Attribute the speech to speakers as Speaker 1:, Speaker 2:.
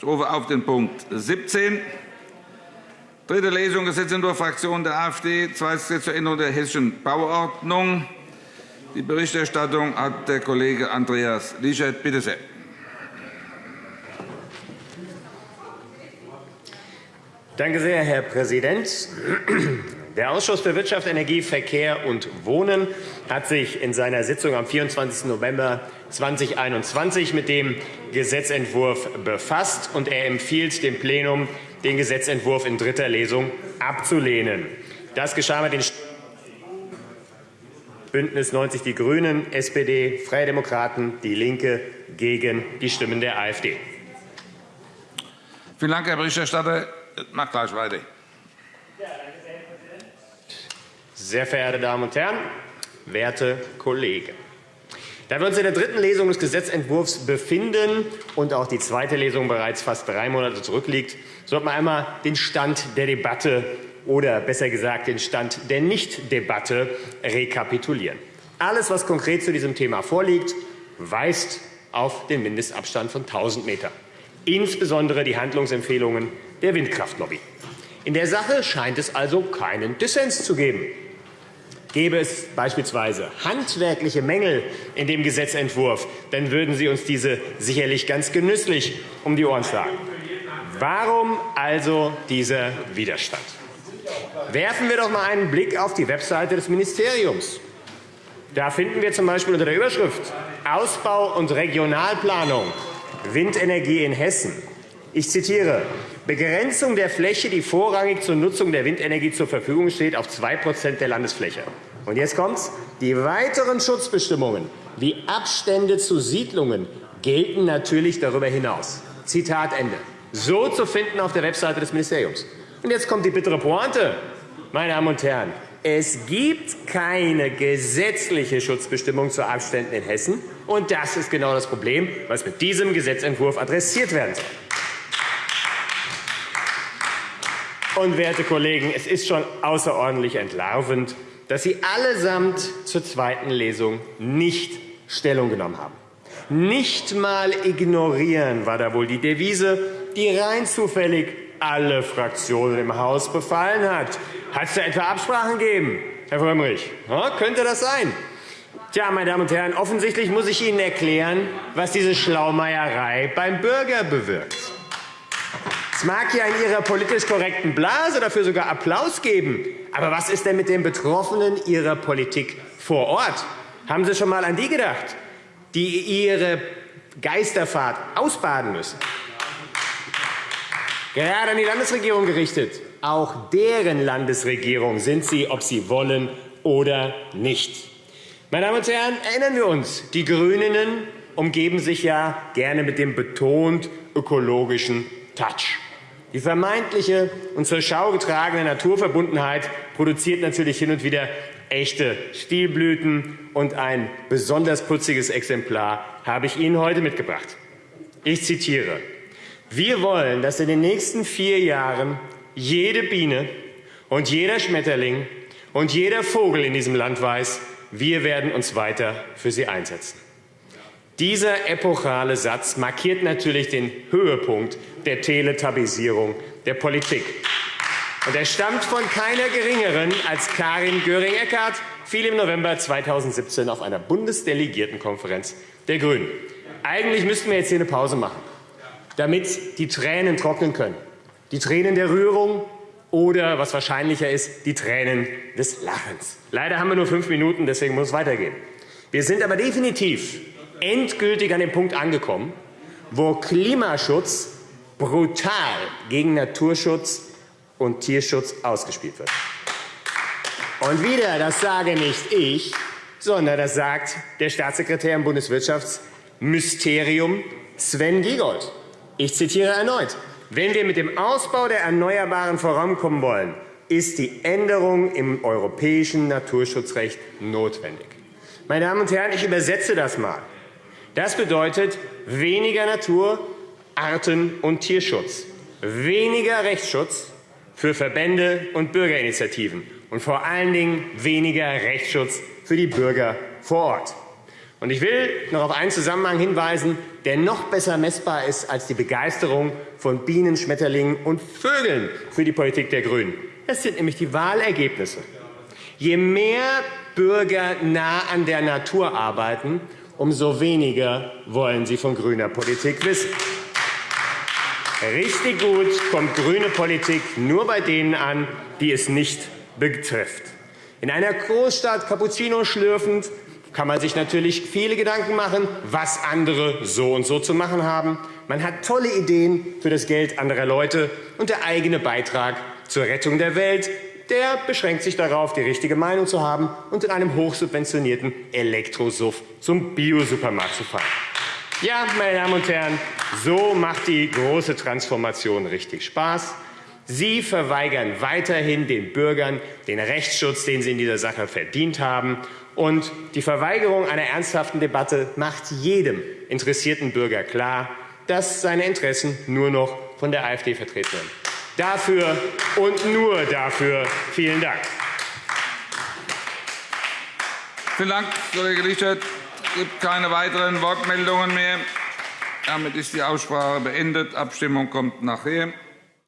Speaker 1: Ich rufe auf den Punkt 17. Dritte Lesung Gesetzentwurf Fraktion der AfD, zweites Gesetz zur Änderung der hessischen Bauordnung. Die Berichterstattung hat der Kollege Andreas Lischert. Bitte sehr.
Speaker 2: Danke sehr, Herr Präsident. Der Ausschuss für Wirtschaft, Energie, Verkehr und Wohnen hat sich in seiner Sitzung am 24. November 2021 mit dem Gesetzentwurf befasst, und er empfiehlt dem Plenum, den Gesetzentwurf in dritter Lesung abzulehnen. Das geschah mit den Bündnis 90 Die Grünen, SPD, Freie Demokraten, DIE LINKE gegen die Stimmen der AfD.
Speaker 1: Vielen Dank, Herr Berichterstatter. Mach gleich weiter.
Speaker 2: Sehr verehrte Damen und Herren, werte Kollegen! Da wir uns in der dritten Lesung des Gesetzentwurfs befinden und auch die zweite Lesung bereits fast drei Monate zurückliegt, sollten wir einmal den Stand der Debatte oder besser gesagt den Stand der Nichtdebatte rekapitulieren. Alles, was konkret zu diesem Thema vorliegt, weist auf den Mindestabstand von 1.000 Metern, insbesondere die Handlungsempfehlungen der Windkraftlobby. In der Sache scheint es also keinen Dissens zu geben. Gäbe es beispielsweise handwerkliche Mängel in dem Gesetzentwurf, dann würden Sie uns diese sicherlich ganz genüsslich um die Ohren schlagen. Warum also dieser Widerstand? Werfen wir doch einmal einen Blick auf die Webseite des Ministeriums. Da finden wir z.B. unter der Überschrift Ausbau und Regionalplanung Windenergie in Hessen. Ich zitiere Begrenzung der Fläche, die vorrangig zur Nutzung der Windenergie zur Verfügung steht, auf 2% der Landesfläche. Und jetzt kommt's. Die weiteren Schutzbestimmungen wie Abstände zu Siedlungen gelten natürlich darüber hinaus. Zitat Ende. So zu finden auf der Webseite des Ministeriums. Und jetzt kommt die bittere Pointe, meine Damen und Herren. Es gibt keine gesetzliche Schutzbestimmung zu Abständen in Hessen. Und das ist genau das Problem, was mit diesem Gesetzentwurf adressiert werden soll. Und, werte Kollegen, es ist schon außerordentlich entlarvend, dass Sie allesamt zur zweiten Lesung nicht Stellung genommen haben. Nicht einmal ignorieren war da wohl die Devise, die rein zufällig alle Fraktionen im Haus befallen hat. Hat es da etwa Absprachen gegeben, Herr Frömmrich? Ja, könnte das sein? Tja, meine Damen und Herren, offensichtlich muss ich Ihnen erklären, was diese Schlaumeierei beim Bürger bewirkt. Es mag ja in Ihrer politisch korrekten Blase dafür sogar Applaus geben. Aber was ist denn mit den Betroffenen Ihrer Politik vor Ort? Haben Sie schon einmal an die gedacht, die ihre Geisterfahrt ausbaden müssen? Gerade an die Landesregierung gerichtet. Auch deren Landesregierung sind Sie, ob Sie wollen oder nicht. Meine Damen und Herren, erinnern wir uns, die GRÜNEN umgeben sich ja gerne mit dem betont ökologischen Touch. Die vermeintliche und zur Schau getragene Naturverbundenheit produziert natürlich hin und wieder echte Stilblüten, und ein besonders putziges Exemplar habe ich Ihnen heute mitgebracht. Ich zitiere. Wir wollen, dass in den nächsten vier Jahren jede Biene und jeder Schmetterling und jeder Vogel in diesem Land weiß, wir werden uns weiter für sie einsetzen. Dieser epochale Satz markiert natürlich den Höhepunkt der Teletabisierung der Politik. Und er stammt von keiner Geringeren als Karin Göring-Eckardt, fiel im November 2017 auf einer Bundesdelegiertenkonferenz der GRÜNEN. Eigentlich müssten wir jetzt hier eine Pause machen, damit die Tränen trocknen können. Die Tränen der Rührung oder, was wahrscheinlicher ist, die Tränen des Lachens. Leider haben wir nur fünf Minuten, deswegen muss es weitergehen. Wir sind aber definitiv endgültig an dem Punkt angekommen, wo Klimaschutz brutal gegen Naturschutz und Tierschutz ausgespielt wird. Und wieder, das sage nicht ich, sondern das sagt der Staatssekretär im Bundeswirtschaftsmysterium Sven Giegold. Ich zitiere erneut. Wenn wir mit dem Ausbau der Erneuerbaren vorankommen wollen, ist die Änderung im europäischen Naturschutzrecht notwendig. Meine Damen und Herren, ich übersetze das einmal. Das bedeutet weniger Natur, Arten- und Tierschutz, weniger Rechtsschutz für Verbände und Bürgerinitiativen und vor allen Dingen weniger Rechtsschutz für die Bürger vor Ort. Ich will noch auf einen Zusammenhang hinweisen, der noch besser messbar ist als die Begeisterung von Bienen, Schmetterlingen und Vögeln für die Politik der GRÜNEN. Das sind nämlich die Wahlergebnisse. Je mehr Bürger nah an der Natur arbeiten, umso weniger wollen sie von grüner Politik wissen. Richtig gut kommt grüne Politik nur bei denen an, die es nicht betrifft. In einer Großstadt Cappuccino schlürfend kann man sich natürlich viele Gedanken machen, was andere so und so zu machen haben. Man hat tolle Ideen für das Geld anderer Leute und der eigene Beitrag zur Rettung der Welt, der beschränkt sich darauf, die richtige Meinung zu haben und in einem hochsubventionierten Elektrosuff zum Biosupermarkt zu fahren. Ja, meine Damen und Herren, so macht die große Transformation richtig Spaß. Sie verweigern weiterhin den Bürgern den Rechtsschutz, den sie in dieser Sache verdient haben. Und die Verweigerung einer ernsthaften Debatte macht jedem interessierten Bürger klar, dass seine Interessen nur noch von der AfD vertreten werden. Dafür und nur dafür vielen Dank.
Speaker 1: Vielen Dank, Kollege Lichert. Es gibt keine weiteren Wortmeldungen mehr. Damit ist die Aussprache beendet. Abstimmung kommt nachher.